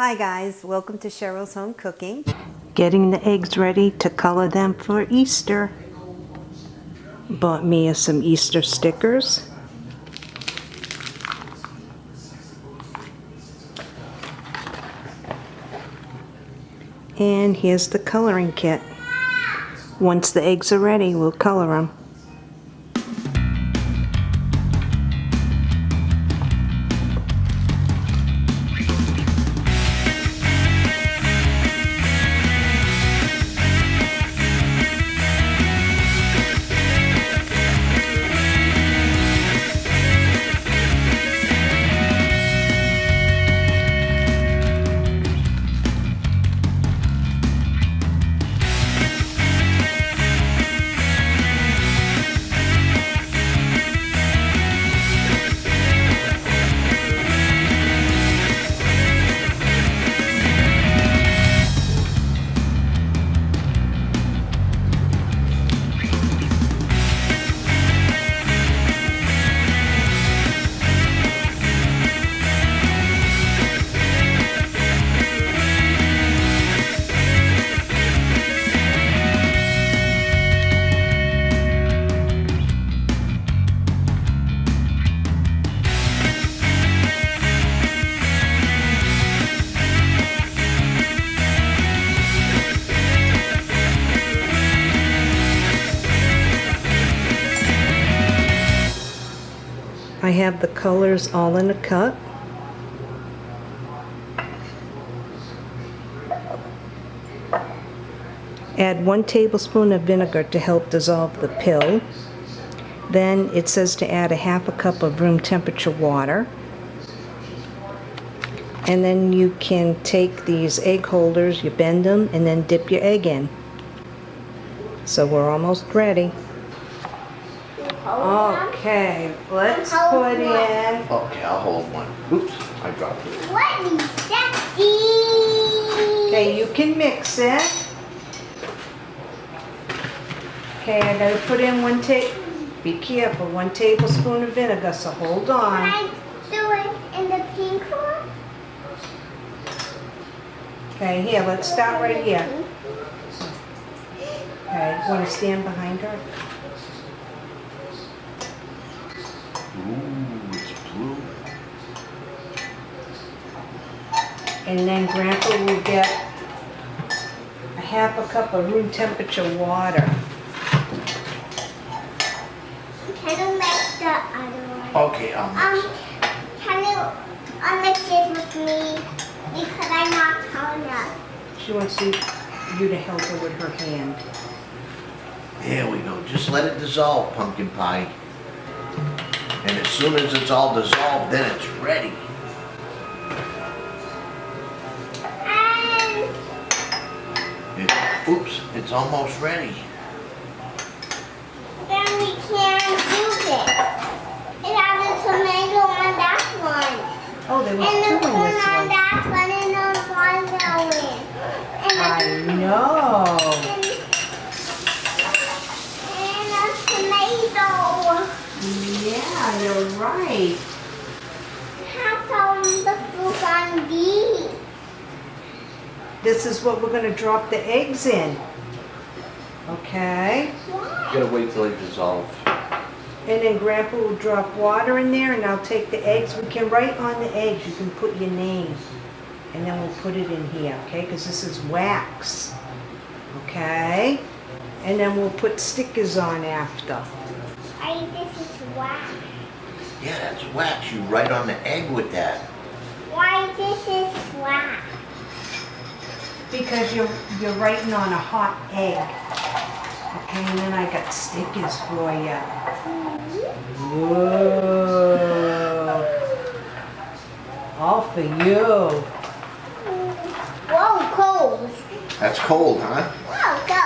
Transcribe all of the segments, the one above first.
Hi guys, welcome to Cheryl's Home Cooking. Getting the eggs ready to color them for Easter. Bought Mia some Easter stickers. And here's the coloring kit. Once the eggs are ready, we'll color them. Have the colors all in a cup. Add one tablespoon of vinegar to help dissolve the pill. Then it says to add a half a cup of room temperature water. And then you can take these egg holders, you bend them, and then dip your egg in. So we're almost ready. Okay, let's put in. Okay, I'll hold one. Oops, I dropped it. What is that? Okay, you can mix it. Okay, I gotta put in one ta, be careful, one tablespoon of vinegar, so hold on. Can on. I do it in the pink one? Okay, here, let's start right here. Okay, wanna stand behind her? Ooh, it's blue. And then Grandpa will get a half a cup of room temperature water. Can you make the other one? Okay, I'll Um, can you mix it with me? Because I'm not tall enough. She wants you you to help her with her hand. There we go. Just let it dissolve, pumpkin pie. And as soon as it's all dissolved, then it's ready. It, oops, it's almost ready. then we can't use it. It has a tomato on that one. Oh, there was And two the in corn this on one. that one and the watermelon. And I know. and, and a tomato. Yeah, you're right. Have some the fruit on these. This is what we're gonna drop the eggs in. Okay? Why? gotta wait till they dissolve. And then Grandpa will drop water in there and I'll take the eggs. We can write on the eggs, you can put your name. And then we'll put it in here, okay? Because this is wax. Okay? And then we'll put stickers on after. I this is wax. Yeah, that's wax. You write on the egg with that. Why this is wax? Because you're, you're writing on a hot egg. Okay, and then I got stickers for you. Whoa. All for you. Whoa, cold. That's cold, huh? Whoa, go.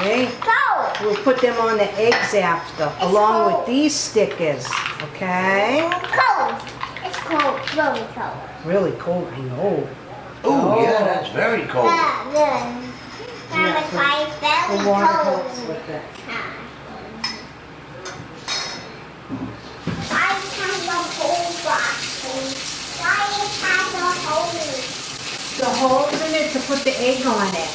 Okay? Go. We'll put them on the eggs after, along with these stickers. Okay? Cold. It's cold. Very cold. Really cold, I know. Ooh, yeah, oh. that's very cold. Yeah, then. Yeah, Now if I The very water cold. helps with it. I have a whole box. Why it has a hole? the holes in it to put the egg on it.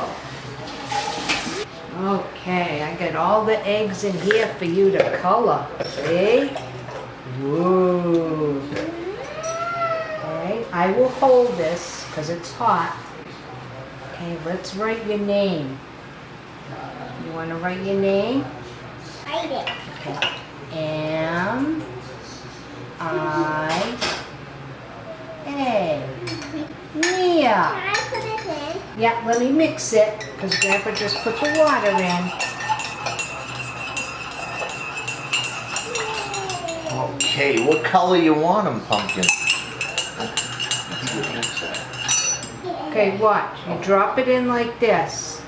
Oh. Okay, I eggs in here for you to color. See? Whoa. Alright, I will hold this because it's hot. Okay, let's write your name. You want to write your name? Write it. Okay. M I A. Mia. Can I put it in? Yeah, let me mix it because Grandpa just put the water in. Okay, what color you want them, pumpkin? Okay, watch. You drop it in like this.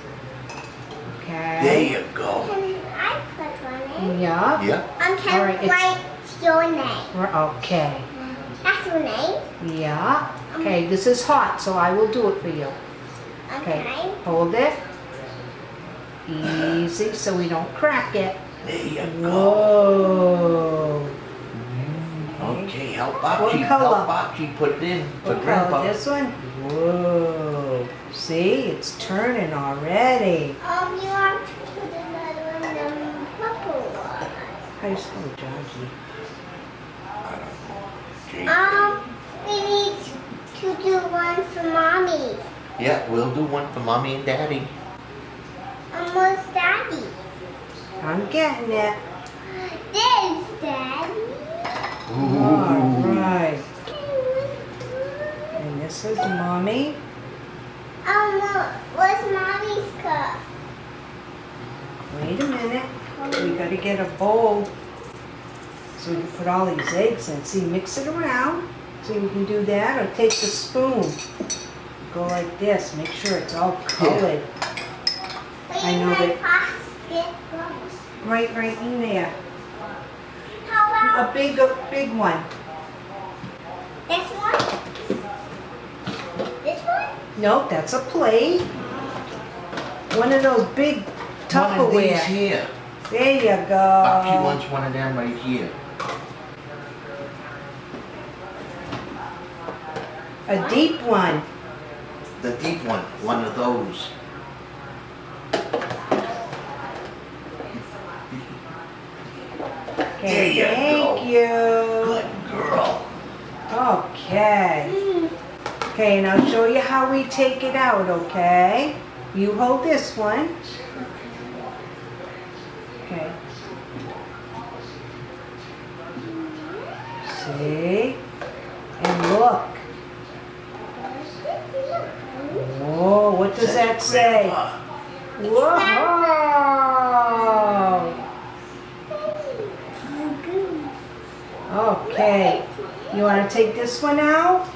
Okay. There you go. Can I put one in? Yeah. Yeah. Um, All can right, I it's- your name? R- Okay. That's your name? Yeah. Okay, this is hot, so I will do it for you. Okay. Okay. Hold it. Easy, so we don't crack it. There you go. Whoa. Okay, help What Bocce, color? help Bocce put it in for What color? Grandpa. This one? Whoa. See, it's turning already. Um, you want to put another one in the purple one. How you spell Georgie? I don't know. Gee. Um, we need to do one for mommy. Yeah, we'll do one for mommy and daddy. Almost daddy. I'm getting it. There's daddy. Alright. And this is mommy. Oh no, what's mommy's cup? Wait a minute. We gotta get a bowl. So we can put all these eggs in. See, mix it around. See, we can do that. Or take the spoon. Go like this. Make sure it's all colored. I know that- Right, right in there. How A big, a big one. this one? This one? Nope, that's a plate. One of those big Tupperware. One of these Tupperware. here. There you go. go. wants one of them right here. A deep one. The deep one, one of those. Okay, There you thank go. you. Good girl. Okay. Mm. Okay, and I'll show you how we take it out, okay? You hold this one. Okay. See? And look. Whoa, what does that say? Whoa! Okay. You want to take this one out?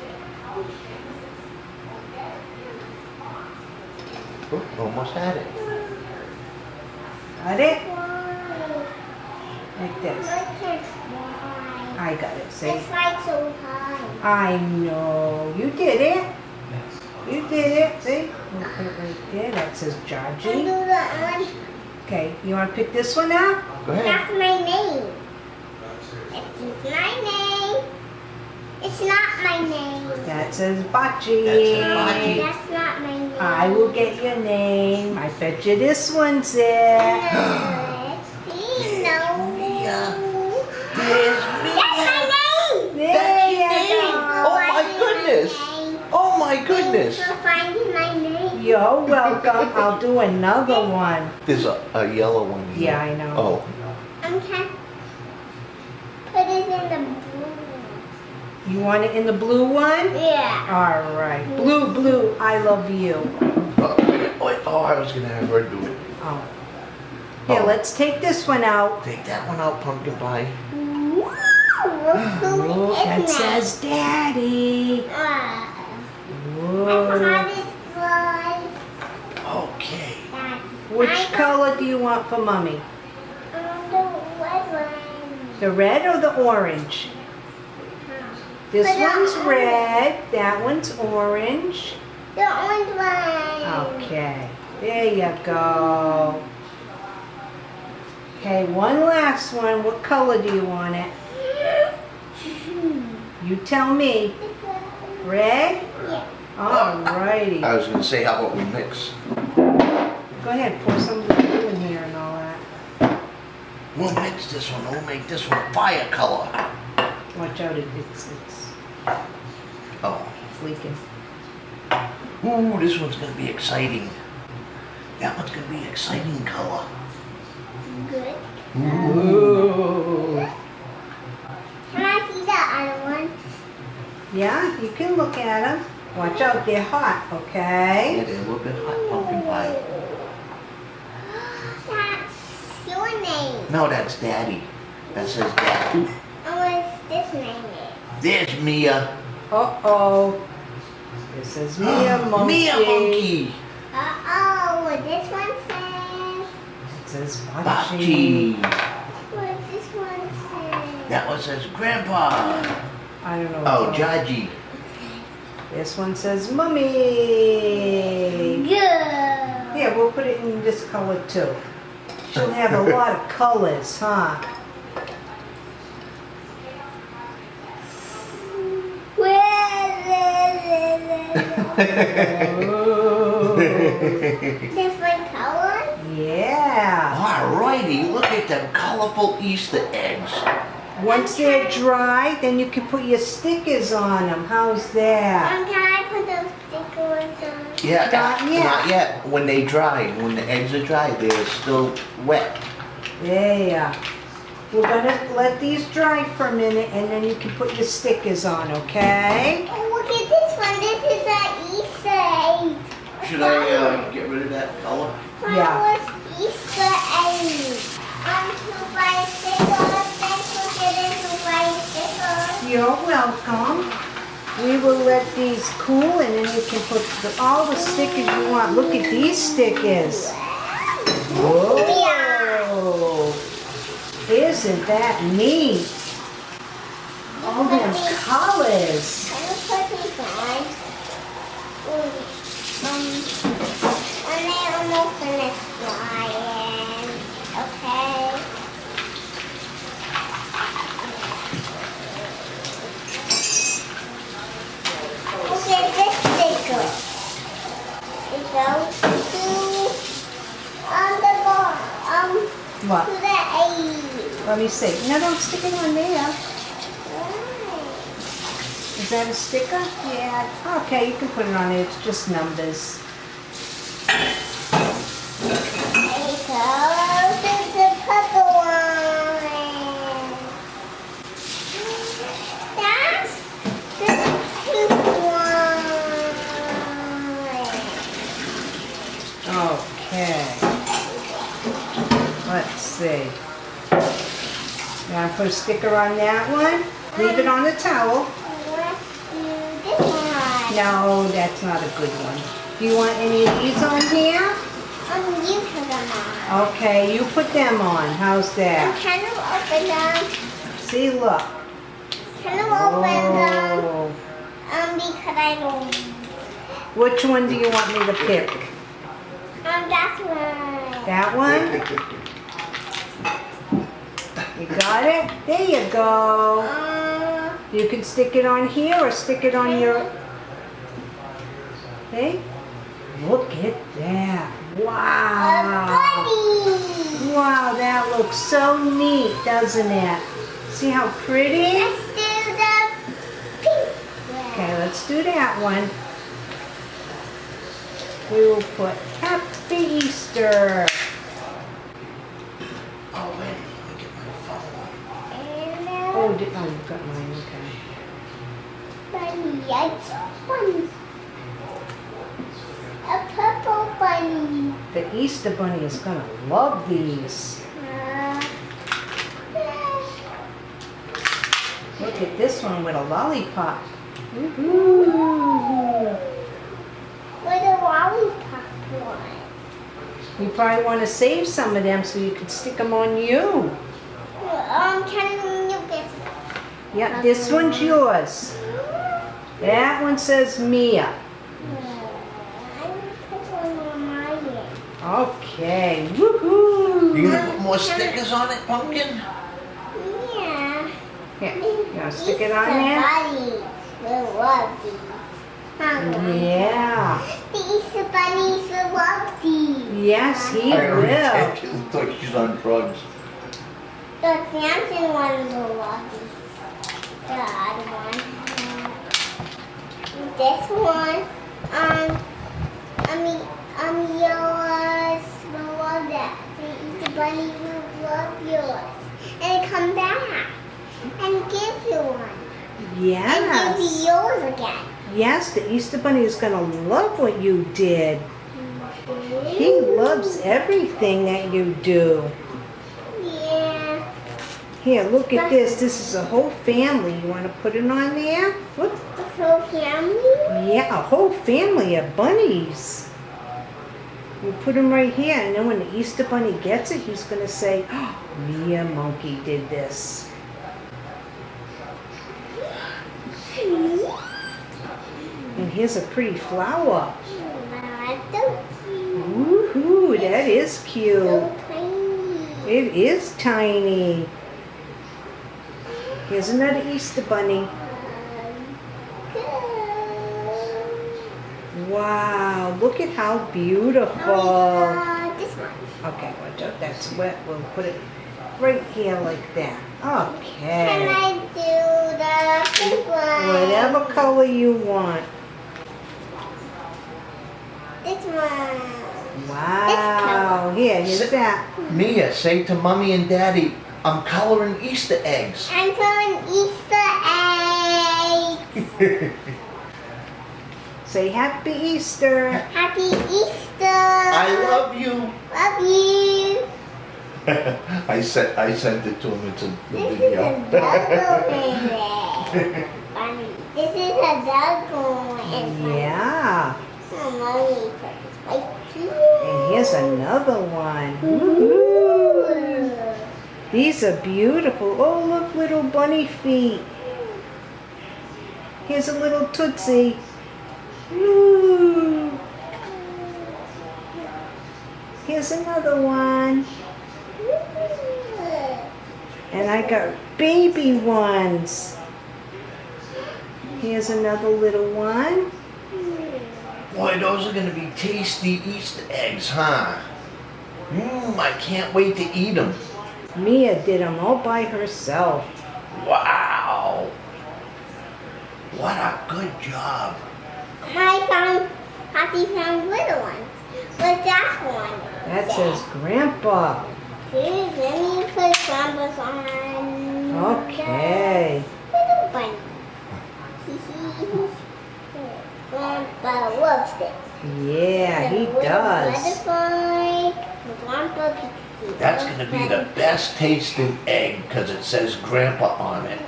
Oh, almost had it. Got it? Like this. I got it, see? It's like so high. I know. You did it. You did it. See? We'll put it right there. That says And do Georgie. Okay, you want to pick this one out? Go ahead. That's my name. It's my name. It's not my name. That says That's Bocce. Bocce. That's not my name. I will get your name. I bet you this one's it. Let's see. No. Mia. There's That's my name. There That's oh you your name. Oh my goodness. Oh my goodness. Thanks for finding my name. You're welcome. I'll do another one. There's a, a yellow one here. Yeah, I know. Oh, I'm put it in the blue. You want it in the blue one? Yeah. All right. Blue, blue, I love you. oh, wait, wait, oh, I was gonna have her do it. Oh. Here, Oh. let's take this one out. Take that one out, pumpkin pie. Woo! Look who Look, is that it? says Daddy. I'm Whoa. Okay. That. Which I color do you want for Mommy? Um, the red one. The red or the orange? Huh. This But uh, one's one- red, that one's orange. The orange one. Okay, there you go. Okay, one last one. What color do you want it? You tell me. Red? Yeah. Alrighty. I was gonna say, how about we mix? Go ahead, pour some of the blue in here and all that. We'll mix this one, we'll make this one a fire color. Watch out, it- it's, it's Oh, it's leaking. ooh, this one's gonna be exciting. That one's gonna be exciting color. Good. Ooh. Can I see the other one? Yeah, you can look at them. Watch out, they're hot, Yeah, okay? they're a little bit hot pumpkin pie. That's your name. No, that's daddy. That says daddy. Mia. Uh-oh. This is Mia Monkey. Mia Monkey. Uh-oh, this one says? It says Bachi. Bachi. What this one says? That one says Grandpa. I don't know. Oh, Jaji. This one says Mummy. Good. Yeah, we'll put it in this color too. She'll have a lot of colors, huh? Ooh. Different colors? Yeah. Alrighty, look at them colorful Easter eggs. Once they're dry, then you can put your stickers on them. How's that? Um, can I put those stickers on? Yeah, Not yet. Not yet. When they dry, when the eggs are dry, they're still wet. Yeah. We're gonna let these dry for a minute and then you can put your stickers on, okay? Oh, look at this one. This is an Easter egg. Should I uh, get rid of that color? Yeah. Easter egg. To buy stickers. Thanks for getting to buy. You're welcome. We will let these cool and then you can put the, all the stickers you want. Look at these stickers. Whoa! Isn't that neat? All them colors. Um, what? To Ian. Okay. Okay, this sticker. You know, see on the A. Let me see. No, don't stick it on there. Is that a sticker? Yeah. Okay, you can put it on there. It's just numbers. It goes the purple one. That's the pink one. Okay. Let's see. Now put a sticker on that one. Leave it on the towel. Let's do this one. No, that's not a good one. Do you want any of these on here? Um, you put them on. Okay, you put them on. How's Um, that? can you open them? See, look. Can you open them? Oh. Um, because I don't. Which one do you want me to pick? Um, that's one. That one? You got it? There you go. Um, You can stick it on here or stick it on your... See? Look at that. a Wow. bunny. Wow, that looks so neat, doesn't it? See how pretty? Let's do the pink one. Okay, let's do that one. We will put Happy Easter. Oh, wait, let me get my phone. And Oh, uh, di- oh, you've got mine, okay. bunny, a bunny. A purple The Easter Bunny is gonna love these. Look at this one with a lollipop. With a lollipop one. You probably want to save some of them so you can stick them on you. Um, can you get Yeah, this one's yours. That one says Mia. I will put one on my head. Okay, You woohoo! gonna put more stickers on it, pumpkin? Yeah. Here, you wanna stick it on there? bunnies will love these. Yeah, The Easter bunnies will love these. yes, he I will. checked. It looks like she's on drugs. The dancing one will love these. The other one. This one. Um. I mean, um, yours love that. The Easter bunny will love yours. And come back. And give you one. Yes. And give you yours again. yes, the Easter Bunny is gonna love what you did. He loves everything that you do. Yeah. Here, look at this. This is a whole family. You want to put it on there? Whoop. The whole family. Yeah, a whole family of bunnies. We'll put him right here, and then when the Easter Bunny gets it, he's going to say, oh, Mia Monkey did this. And here's a pretty flower. Woohoo, that is cute. It is tiny. Here's another Easter Bunny. Wow, look at how beautiful. Uh, this one. Okay, watch out, that's wet. We'll put it right here like that. Okay. Can I do the big one? Whatever color you want. This one. Wow. Here, here's that. Mia, say to mommy and daddy, I'm coloring Easter eggs. I'm coloring Easter eggs. Say Happy Easter. Happy Easter. I love you. Love you. I sent I sent it to him. It's a This is video. a dog one. Bunny. This is a dog one. Yeah. Mommy put this right And here's another one. Woohoo. These are beautiful. Oh, look, little bunny feet. Here's a little Tootsie. Here's another one. And I got baby ones. Here's another little one. Boy, those are gonna be tasty Easter eggs, huh? Mmm, I can't wait to eat them. Mia did them all by herself. Wow. What a good job. I found, Happy found little ones. What's that one? That says Grandpa. Here, let me put Grandpa's on. Okay. the Little bunny. Grandpa loves it. Yeah, he The little does. Butterfly. the Grandpa That's gonna be the best tasting egg because it says grandpa on it.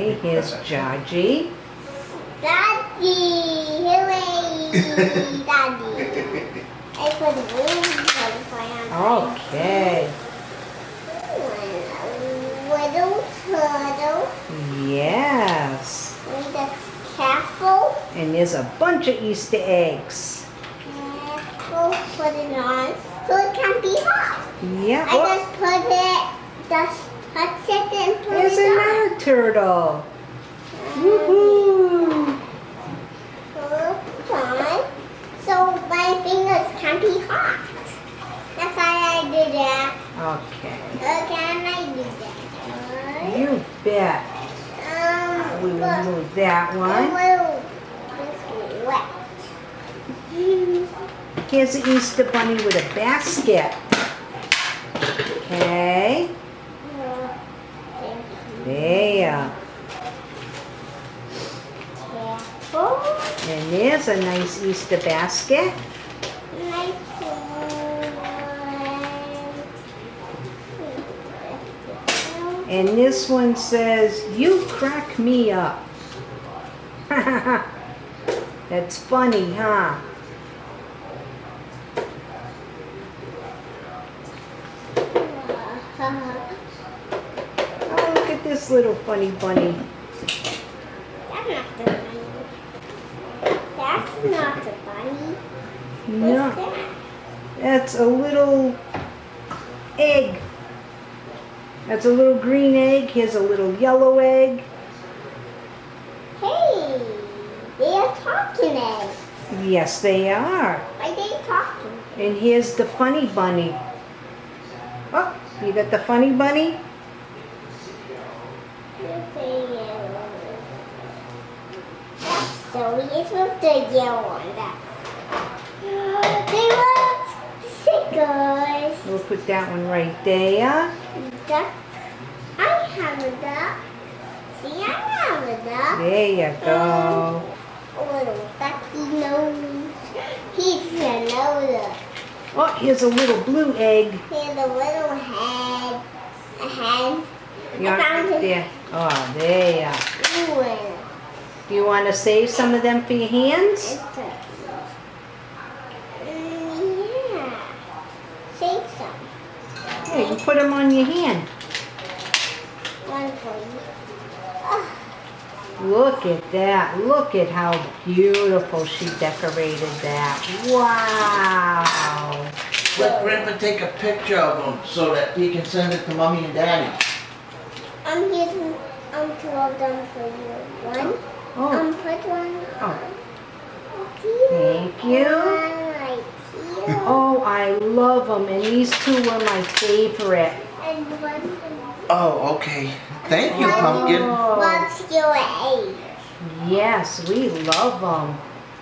Okay, here's Jaji. Daddy! Hooray! Daddy! I put the little butterfly on. Okay. Little turtle. Yes. With a castle. And there's a bunch of Easter eggs. Castle. Put it on. So it can be hot. Yeah. I Oh, just put it, just it and put there's another turtle. Woohoo! So my fingers can be hot. That's why I did that. Okay. Can I do that? You bet. Um, We will move that one. Here's the Easter bunny with a basket. Okay. There. Careful. And there's a nice Easter basket. Nice. And this one says, You crack me up. That's funny, huh? Oh, look at Funny bunny. That's not the bunny. That's not the bunny. No, What's that? that's a little egg. That's a little green egg. Here's a little yellow egg. Hey, they are talking eggs. Yes, they are. Why they talking? And here's the funny bunny. Oh, you got the funny bunny? Silly. It's with the yellow one. That's. They were stickers. We'll put that one right there. Duck. I have a duck. See, I have a duck. There you go. Um, a little ducky nose. He's another. Oh, here's a little blue egg. Here's a little head. A head. You I found it. there? Oh, there. Do you want to save some of them for your hands? it's a. Mm, yeah. Say some. Yeah, you put them on your hand. One for you. Look at that. Look at how beautiful she decorated that. Wow. Let Grandpa take a picture of them so that he can send it to mommy and daddy. I'm using um two of them for you. One. Oh, Um, put one. Oh. Thank you. Right. Oh, I love them. And these two were my favorite. Oh, okay. Thank you, Pumpkin. Oh, What's your age? yes, we love them.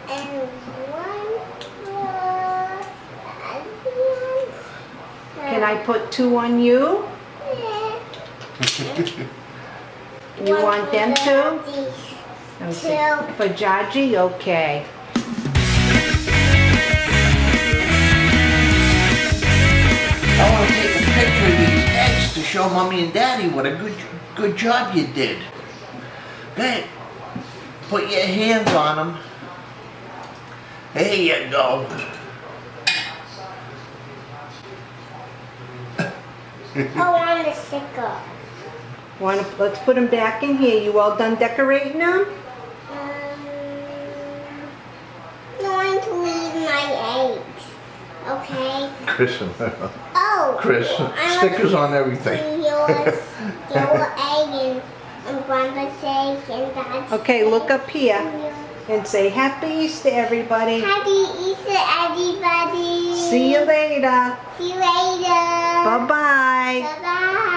And one for the other one. Can I put two on you? Yeah. You One want them too? These. Let. Two. For Jaji? Okay. I want to take a picture of these eggs to show mommy and daddy what a good good job you did. Hey, put your hands on them. There you go. Oh, on the sticker. Want to, let's put them back in here. You all done decorating them? Okay. Chris, Oh. Chris, I stickers on everything. Yours, your egg and, and grandpa's egg and dad's Okay, look up here and and say Happy Easter, everybody. Happy Easter, everybody. See you later. See you later. Bye-bye. Bye-bye.